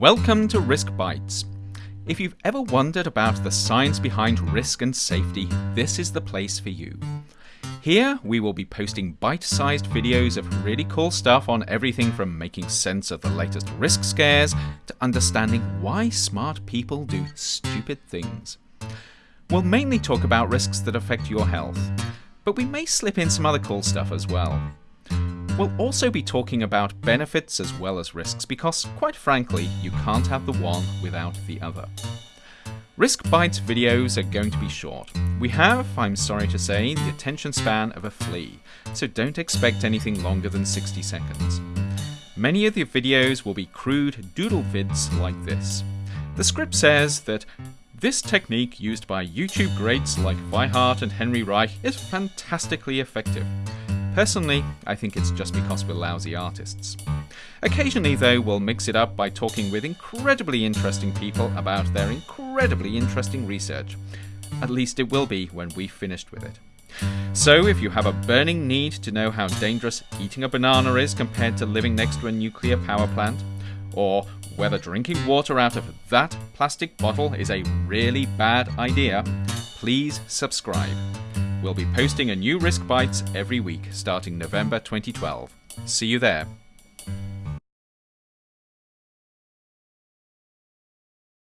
Welcome to Risk Bites. If you've ever wondered about the science behind risk and safety, this is the place for you. Here, we will be posting bite sized videos of really cool stuff on everything from making sense of the latest risk scares to understanding why smart people do stupid things. We'll mainly talk about risks that affect your health, but we may slip in some other cool stuff as well. We'll also be talking about benefits as well as risks because, quite frankly, you can't have the one without the other. Risk Bites videos are going to be short. We have, I'm sorry to say, the attention span of a flea, so don't expect anything longer than 60 seconds. Many of the videos will be crude doodle vids like this. The script says that this technique used by YouTube greats like Vi Hart and Henry Reich is fantastically effective. Personally, I think it's just because we're lousy artists. Occasionally, though, we'll mix it up by talking with incredibly interesting people about their incredibly interesting research. At least it will be when we've finished with it. So, if you have a burning need to know how dangerous eating a banana is compared to living next to a nuclear power plant, or whether drinking water out of that plastic bottle is a really bad idea, please subscribe. We'll be posting a new Risk Bites every week starting November 2012. See you there.